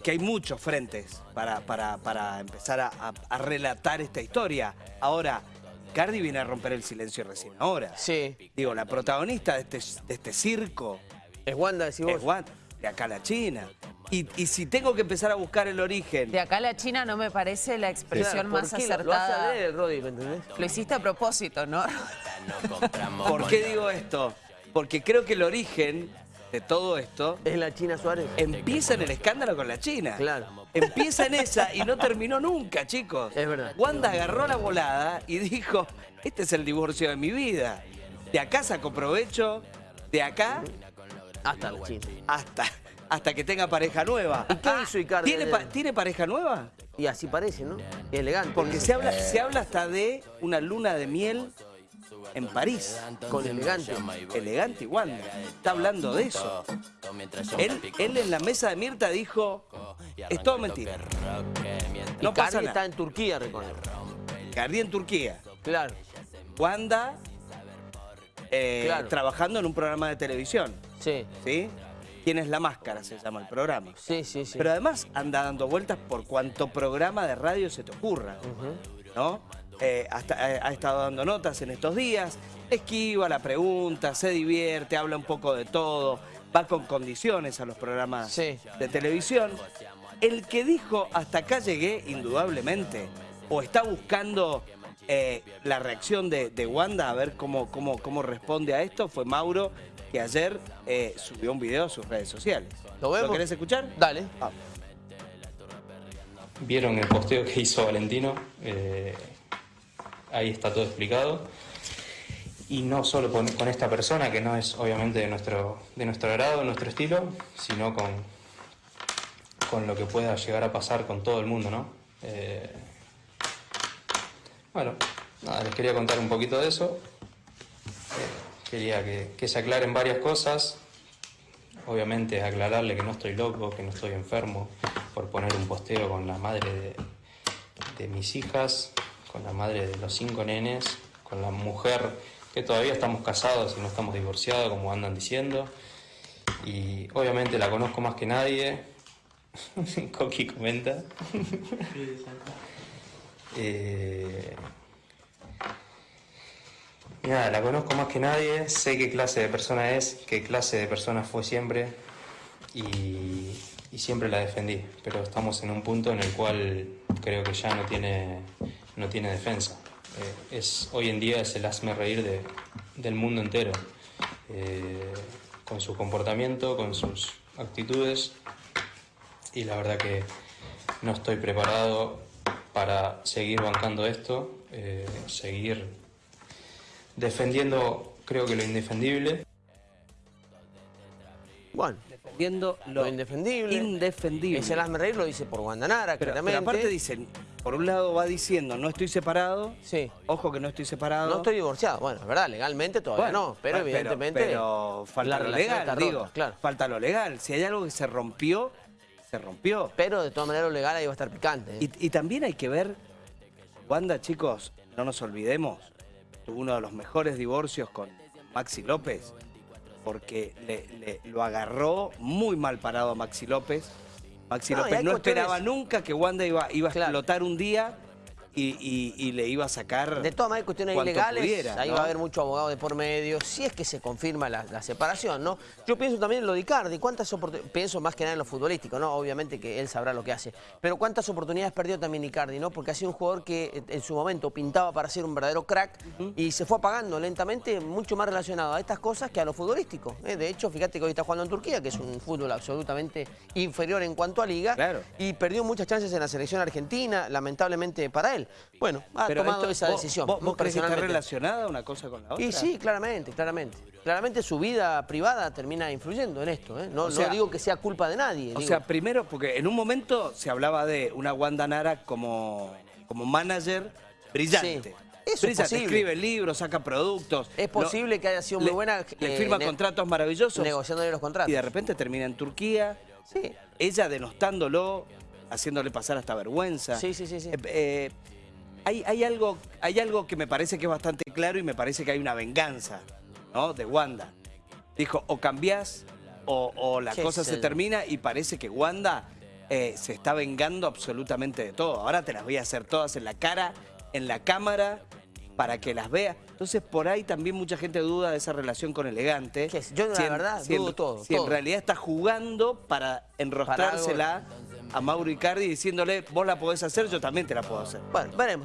es que hay muchos frentes para, para, para empezar a, a- a relatar esta historia. Ahora, Cardi viene a romper el silencio recién ahora. Sí. Digo, la protagonista de este, de este circo Es Wanda, decís vos. es Wanda, de acá a la China. Y, y si tengo que empezar a buscar el origen, De acá a la China no me parece la expresión Claro, ¿por más lo- Lo acertada. a el Rodri, ¿me entendés? Lo hiciste a propósito, ¿no? ¿por qué digo esto? Porque creo que el origen de todo esto Es la China Suárez. empieza en el escándalo con la China. Claro. Empieza en esa y no terminó nunca, chicos. Es verdad. Wanda agarró la volada y dijo, este es el divorcio de mi vida. De acá saco provecho, de acá Hasta la China. hasta, hasta que tenga pareja nueva. ¿Y qué hizo Icardi? ¿Tiene, pa- ¿Tiene pareja nueva? Y así parece, ¿no? Y elegante. Porque se habla, se habla hasta de una luna de miel en París. Con elegante. Elegante y Wanda. Está hablando de eso. Él, él en la mesa de Mirta dijo, es todo mentira. No pasa Cardi está nada. en Turquía, reconoce. Cardi en Turquía. Claro. Wanda eh, Claro. trabajando en un programa de televisión. Sí. ¿Sí? ¿Quién es la máscara? Se llama el programa. Sí, sí, sí. Pero además anda dando vueltas por cuanto programa de radio se te ocurra. ¿No? Eh, hasta, eh, ha estado dando notas en estos días, esquiva la pregunta, se divierte, habla un poco de todo, va con condiciones a los programas Sí. de televisión. El que dijo hasta acá llegué, indudablemente, o está buscando eh, la reacción de, de Wanda a ver cómo, cómo, cómo responde a esto, fue Mauro, que ayer eh, subió un video a sus redes sociales. ¿Lo vemos? querés escuchar? Dale. Vamos. Vieron el posteo que hizo Valentino, eh, ahí está todo explicado. Y no solo con, esta persona, que no es obviamente de nuestro, de nuestro agrado, nuestro estilo, sino con, con lo que pueda llegar a pasar con todo el mundo, ¿no? Eh, bueno, nada, les quería contar un poquito de eso. Eh, quería que, se aclaren varias cosas. Obviamente aclararle que no estoy loco, que no estoy enfermo por poner un posteo con la madre de mis hijas, con la madre de los cinco nenes, con la mujer que todavía estamos casados y no estamos divorciados como andan diciendo. Y obviamente la conozco más que nadie. Coqui comenta. Eh, nada, la conozco más que nadie, sé qué clase de persona es, qué clase de persona fue siempre y, y siempre la defendí, pero estamos en un punto en el cual creo que ya no tiene, no tiene defensa. Eh, es, hoy en día es el hazme reír de- del mundo entero, eh, con su comportamiento, con sus actitudes y la verdad que no estoy preparado para seguir bancando esto, eh, seguir defendiendo creo que lo indefendible. Bueno, Defendiendo lo, lo indefendible. indefendible. Es el reír, lo dice por Guandanara, Pero, pero claramente. aparte dicen, por un lado va diciendo, no estoy separado, Sí. ojo que no estoy separado. No estoy divorciado. Bueno, es verdad, legalmente todavía Bueno, no, pero evidentemente. Pero, falta lo legal, rota, digo. claro. Falta lo legal. Si hay algo que se rompió, se rompió. Pero de todas maneras lo legal ahí va a estar picante. ¿eh? Y, y también hay que ver, Wanda, chicos, no nos olvidemos, tuvo uno de los mejores divorcios con Maxi López, porque le, le- lo agarró muy mal parado a Maxi López. Maxi No, López no esperaba nunca que Wanda iba, iba a Claro. explotar un día y, y- y le iba a sacar. De todas maneras, cuestiones ilegales, pudiera, ahí ¿no? va a haber mucho abogado de por medio, si es que se confirma la, la separación, ¿no? Yo pienso también en lo de Icardi, ¿cuántas oportunidades? Pienso más que nada en lo futbolístico, ¿no? Obviamente que él sabrá lo que hace, pero ¿cuántas oportunidades perdió también Icardi, ¿no? Porque ha sido un jugador que eh, en su momento pintaba para ser un verdadero crack y se fue apagando lentamente, mucho más relacionado a estas cosas que a lo futbolístico. ¿eh? De hecho, fíjate que hoy está jugando en Turquía, que es un fútbol absolutamente inferior en cuanto a liga, Claro. y perdió muchas chances en la selección argentina, lamentablemente para él. Bueno, ha Pero tomado esto- esa vos- decisión. ¿Vos, vos crees que está relacionada una cosa con la otra? Y sí, claramente, claramente. Claramente su vida privada termina influyendo en esto. ¿eh? No, O no sea- digo que sea culpa de nadie. O digo, sea, primero, porque en un momento se hablaba de una Wanda Nara como, como manager brillante. Sí. Eso es escribe libros, saca productos. Es posible que haya sido muy le- buena, Le eh, firma contratos maravillosos. negociándole los contratos. Y de repente termina en Turquía. Sí. Ella denostándolo, haciéndole pasar hasta vergüenza. Sí, sí, sí, sí. Eh, eh, hay, hay algo, hay algo que me parece que es bastante claro y me parece que hay una venganza, ¿no? De Wanda. Dijo, o cambiás o, o la cosa se el- termina y parece que Wanda eh, se está vengando absolutamente de todo. Ahora te las voy a hacer todas en la cara, en la cámara, para que las vea. Entonces, por ahí también mucha gente duda de esa relación con Elegante. ¿Qué es? Yo, la en- verdad, si en- todo, Si en realidad está jugando para enrostrársela a Mauro Icardi diciéndole, vos la podés hacer, yo también te la puedo hacer. Bueno, veremos.